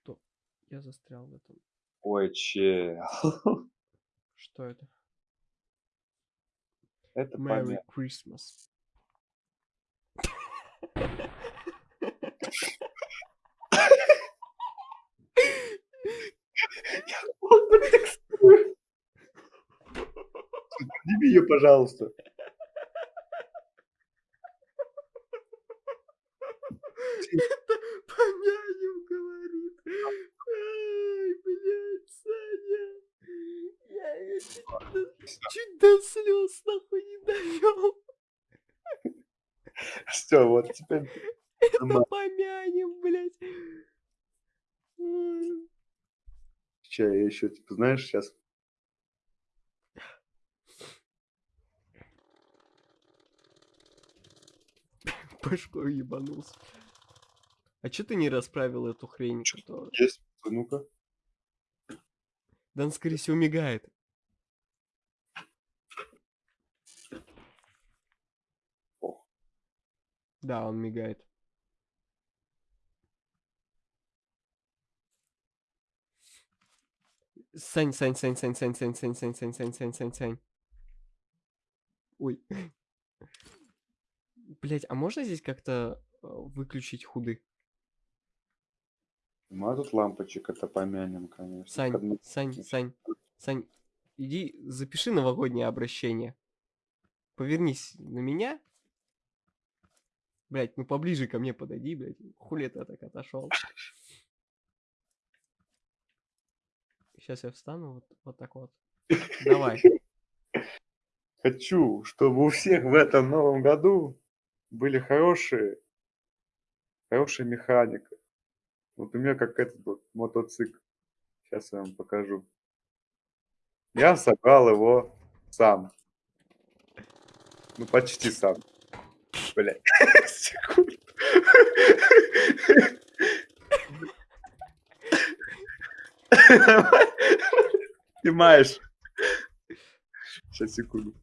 Что? Я застрял в этом. Ой, чел. Что это? Это Merry понятно. Christmas. Подними её, пожалуйста. Это Помянем говорит. Ай, блядь, Саня. Я её чуть до чуть до слёз нахуй не довёл. Всё, вот теперь Это помянем, блядь. Ща я ещё, типа, знаешь, щас Башкой ебанулся. А чё ты не расправил эту хрень, которая есть? Ну-ка. Да он, скорее всего, мигает. Да, он мигает. Сань, Сань, Сань, Сань, Сань, Сань, Сань, Сань, Сань, Сань, Сань, Сань, Сань. Ой. Блядь, а можно здесь как-то, э, выключить худы? Нема тут лампочек, это помянем, конечно. Сань, Кадми Сань, Сань, Сань, иди запиши новогоднее обращение. Повернись на меня. Блядь, ну поближе ко мне подойди, блядь. Хули ты так отошел? Сейчас я встану вот, вот так вот. Давай. Хочу, чтобы у всех в этом новом году были хорошие хорошая механика. Вот у меня как этот вот мотоцикл. Щас я вам покажу. Я собрал его сам. Ну, почти сам. Блядь, секунду. Снимаешь? Щас, секунду.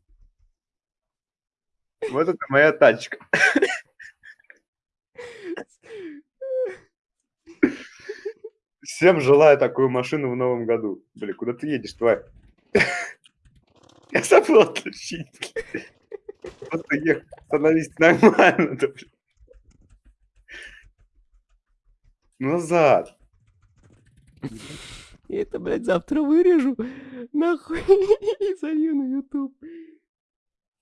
Вот это моя тачка. Всем желаю такую машину в новом году. Блин, куда ты едешь, тварь? Я забыл отключить. Просто ехать, становись нормально, да. Назад. Я это, блядь, завтра вырежу. Нахуй. И залью на YouTube.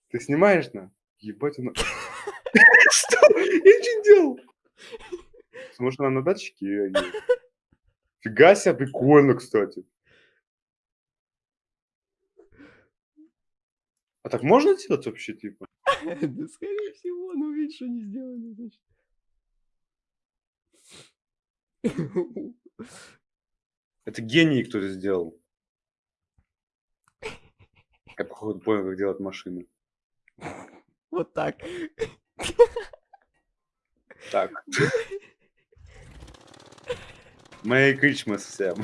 Ты снимаешь, на? Ебать оно. Что? Я не делал. Может, она на датчике? Фига себе, прикольно, кстати. А так можно делать вообще, типа? Да, скорее всего, ну видишь, что не сделали, значит. Это гений кто-то сделал. Я, походу, понял, как делать машины. Вот так. Так. Merry Christmas всем.